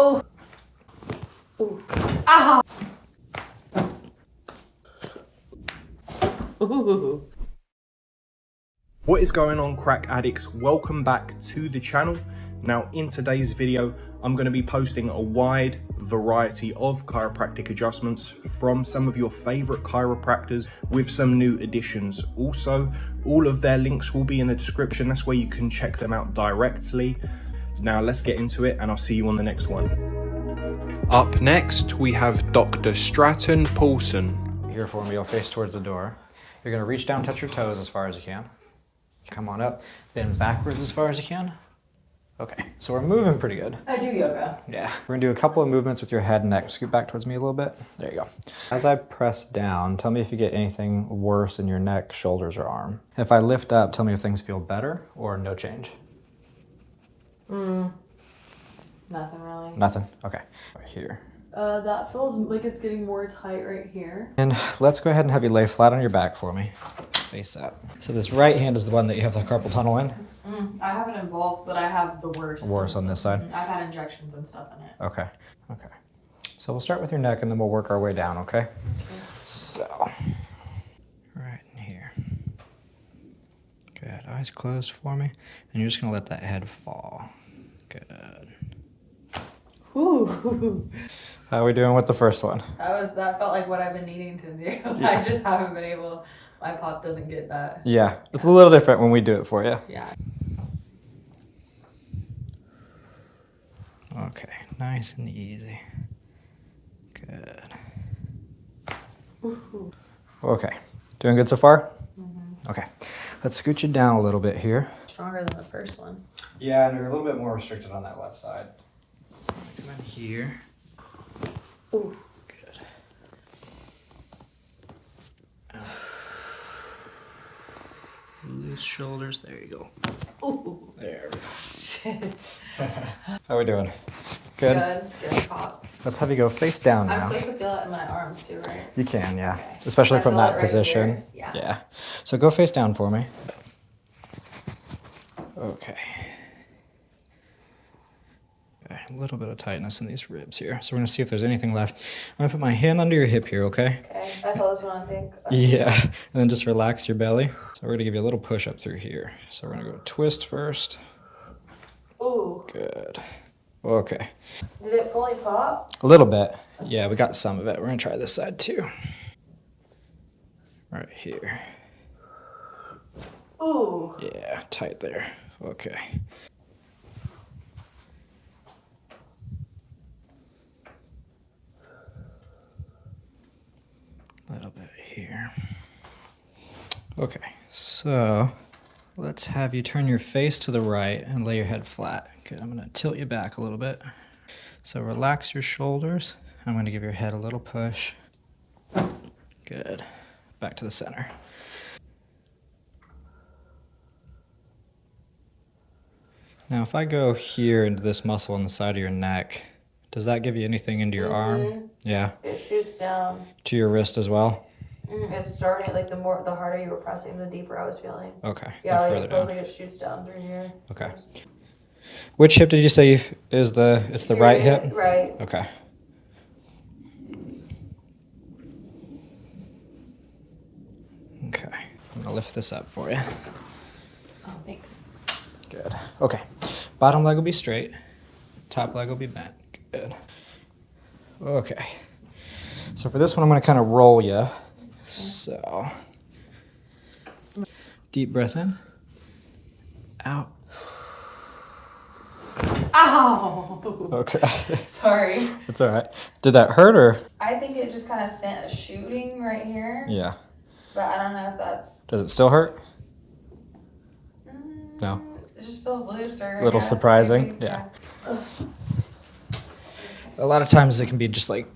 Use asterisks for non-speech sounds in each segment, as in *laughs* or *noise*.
Oh. Ooh. Ah. Ooh. What is going on crack addicts? Welcome back to the channel. Now in today's video, I'm going to be posting a wide variety of chiropractic adjustments from some of your favorite chiropractors with some new additions. Also, all of their links will be in the description. That's where you can check them out directly. Now let's get into it and I'll see you on the next one. Up next, we have Dr. Stratton Paulson. Here for me, you'll face towards the door. You're gonna reach down, touch your toes as far as you can. Come on up, bend backwards as far as you can. Okay, so we're moving pretty good. I do yoga. Yeah. We're gonna do a couple of movements with your head and neck. Scoot back towards me a little bit. There you go. As I press down, tell me if you get anything worse in your neck, shoulders, or arm. If I lift up, tell me if things feel better or no change. Mm. Nothing really. Nothing? Okay. Right here. Uh, that feels like it's getting more tight right here. And let's go ahead and have you lay flat on your back for me. Face up. So this right hand is the one that you have the carpal tunnel in? Mm, I have it in both, but I have the worst. Worse on this side? Mm, I've had injections and stuff in it. Okay. Okay. So we'll start with your neck and then we'll work our way down, okay? okay? So, right in here. Good. Eyes closed for me. And you're just going to let that head fall. Good. Ooh. How are we doing with the first one? That was that felt like what I've been needing to do. *laughs* I just haven't been able. My pop doesn't get that. Yeah, it's a little different when we do it for you. Yeah. Okay, nice and easy. Good. Okay, doing good so far? Mm-hmm. Okay, let's scoot you down a little bit here. Stronger than the first one. Yeah, and you're a little bit more restricted on that left side. Come in here. Ooh. Good. Loose shoulders. There you go. Ooh. There. *laughs* Shit. *laughs* How are we doing? Good. Good. Good pops. Let's have you go face down I'm now. supposed to feel it in my arms too, right? You can, yeah. Okay. Especially I from that right position. here. Yeah. Yeah. So go face down for me. Okay. Okay, A little bit of tightness in these ribs here. So we're gonna see if there's anything left. I'm gonna put my hand under your hip here, okay? Okay. I saw this one. I think. Yeah. And then just relax your belly. So we're gonna give you a little push up through here. So we're gonna go twist first. Ooh. Good. Okay. Did it fully pop? A little bit. Yeah, we got some of it. We're gonna try this side too. Right here. Ooh. Yeah, tight there. Okay. A little bit here. Okay, so let's have you turn your face to the right and lay your head flat. Good, I'm gonna tilt you back a little bit. So relax your shoulders. I'm gonna give your head a little push. Good. Back to the center. Now, if I go here into this muscle on the side of your neck, does that give you anything into your arm? Mm-hmm. Yeah. It shoots down. To your wrist as well? Mm, it's starting like the more the harder you were pressing, the deeper I was feeling. Okay. Yeah, like further it feels down. like it shoots down through here. Okay. Which hip did you say is the, it's the right hip? Right. Okay. Okay. I'm gonna lift this up for you. Oh, thanks. Good. Okay. Bottom leg will be straight. Top leg will be bent. Good. Okay. So for this one, I'm going to kind of roll you. So deep breath in. Out. Ow! Okay. *laughs* Sorry. it's all right. Did that hurt or? I think it just kind of sent a shooting right here, Yeah. but I don't know if that's. Does it still hurt? Mm, No. It just feels looser. I Little surprising, maybe. yeah. A lot of times it can be just like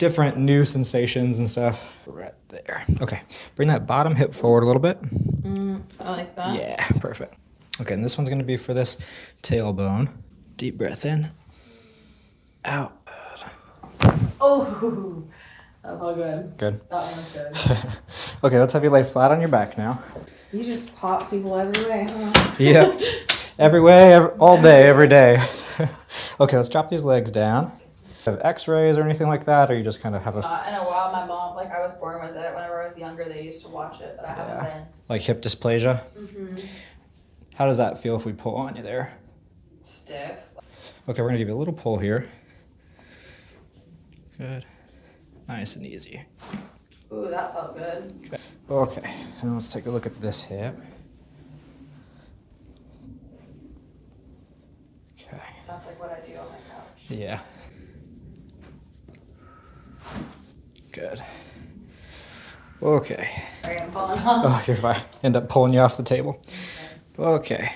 different new sensations and stuff. Right there. Okay. Bring that bottom hip forward a little bit. Mm, I like that. Yeah, perfect. Okay, and this one's gonna be for this tailbone. Deep breath in. Out. Oh, *laughs* that felt good. Good. That one was good. *laughs* okay, let's have you lay flat on your back now. you just pop people every way, huh? Yep. every way, *laughs* every, all day, every day. Okay, let's drop these legs down. Have x-rays or anything like that, or you just kind of have a, Uh, in a while, my mom, like I was born with it. Whenever I was younger, they used to watch it, but I haven't been. like hip dysplasia? Mm-hmm. How does that feel if we pull on you there? Stiff. Okay, we're gonna give you a little pull here. Good. Nice and easy. Ooh, that felt good. Okay. Okay, and let's take a look at this hip. Okay. That's like what I do on my couch. Yeah. Good. Okay. Sorry, I'm falling off. Oh, you're fine. End up pulling you off the table. Okay.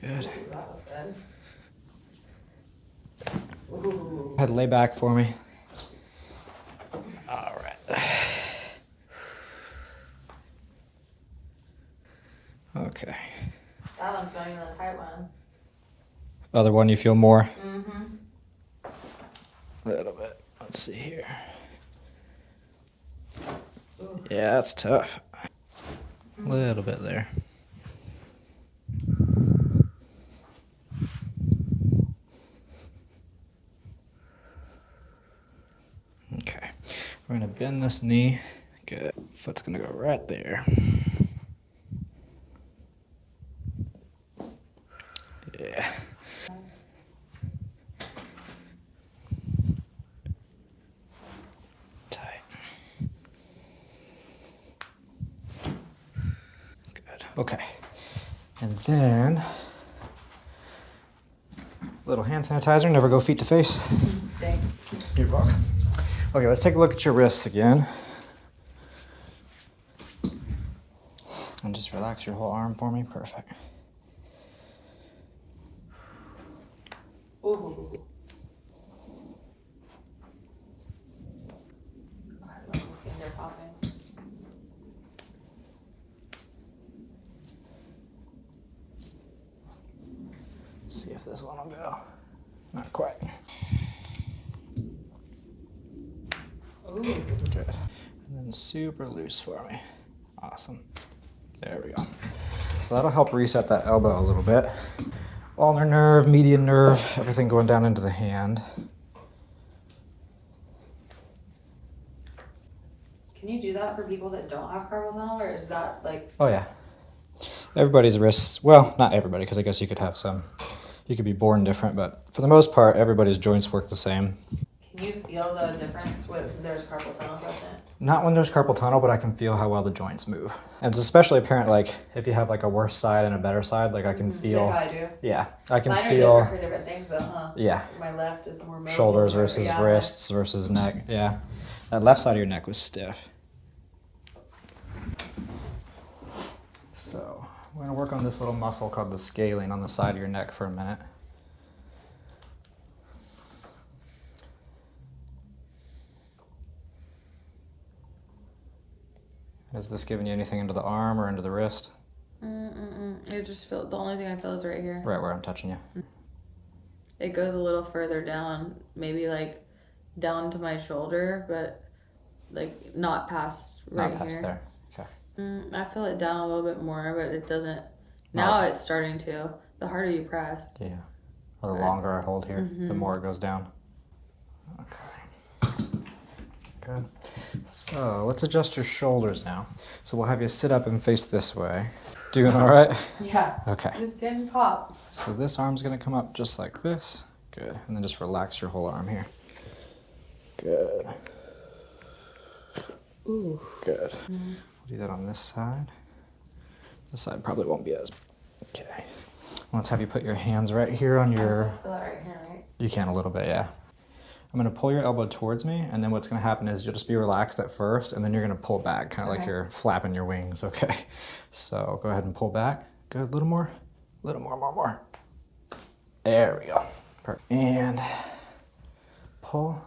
Good. That was good. Ooh. Ahead, lay back for me. All right. Okay. That one's not even a tight one. Other one you feel more? Mm-hmm. A little bit. Let's see here. Yeah, that's tough. A little bit there. Okay. We're to bend this knee. Good. Foot's to go right there. Yeah. Tight. Good. Okay. And then little hand sanitizer. Never go feet to face. Thanks. You're welcome. Okay, let's take a look at your wrists again. And just relax your whole arm for me. Perfect. Ooh. I love finger popping. See if this one will go. Not quite. Ooh. Good. And then super loose for me. Awesome. There we go. So that'll help reset that elbow a little bit. Ulnar nerve, median nerve, everything going down into the hand. Can you do that for people that don't have carpal tunnel, or is that like Oh yeah. Everybody's wrists, well, not everybody, because I guess you could have some, you could be born different, but for the most part, everybody's joints work the same. Can you feel the difference when there's carpal tunnel present? Not when there's carpal tunnel, but I can feel how well the joints move. And it's especially apparent, like, if you have like a worse side and a better side, like I can mm-hmm. feel, Yeah, I do. yeah, I can Mine are feel, different for different things, though, huh? yeah, My left is more mobile. shoulders versus yeah. wrists versus neck. Yeah. That left side of your neck was stiff. So we're gonna work on this little muscle called the scalene on the side of your neck for a minute. Is this giving you anything into the arm or into the wrist? Mm-mm-mm. It just feel the only thing I feel is right here. Right where I'm touching you. Mm. It goes a little further down, maybe like down to my shoulder, but like not past right Not past here. there. Mm, I feel it down a little bit more, but it doesn't. Now it's starting to. The harder you press. Yeah. Or the Right. longer I hold here, the mm-hmm. more it goes down. Okay. Good. So let's adjust your shoulders now. So we'll have you sit up and face this way. Doing all right? *laughs* Yeah. Okay. Just getting popped. So this arm's gonna come up just like this. Good. And then just relax your whole arm here. Good. Ooh. Good. We'll do that on this side. This side probably won't be as. Okay. Let's have you put your hands right here on your. Right here, right? You can a little bit, yeah. I'm gonna pull your elbow towards me, and then what's gonna happen is you'll just be relaxed at first, and then you're gonna pull back, kind of like you're flapping your wings, *laughs* okay? So go ahead and pull back. Good, a little more, a little more, more, more. There we go. Perfect. And pull.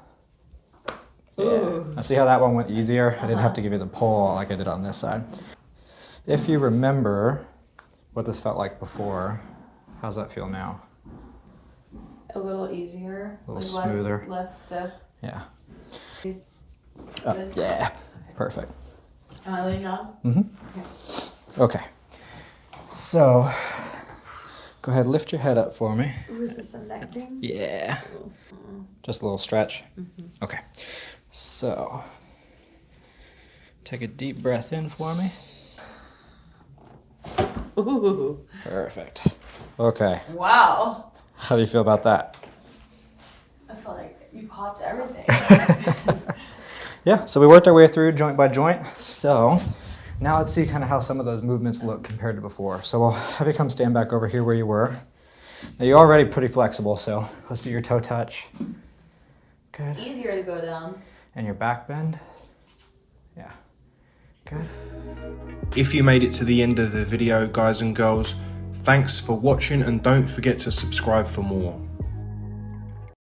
Yeah. Ooh. Now see how that one went easier? I didn't have to give you the pull like I did on this side. If you remember what this felt like before, how's that feel now? A little easier. A little like smoother. Less, less stiff. Yeah. Oh, yeah. Perfect. Am I laying down? Mm-hmm. Okay. So Go ahead, lift your head up for me. Ooh, is this a neck thing? Yeah. Just a little stretch. Okay. So, take a deep breath in for me. Ooh. Perfect. Okay. Wow. How do you feel about that? I feel like you popped everything. *laughs* Yeah, so we worked our way through joint by joint. So now let's see kind of how some of those movements look compared to before. So we'll have you come stand back over here where you were. Now you're already pretty flexible, so let's do your toe touch. Good. Easier to go down. And your back bend. Yeah. Good. If you made it to the end of the video, guys and girls, thanks for watching and don't forget to subscribe for more.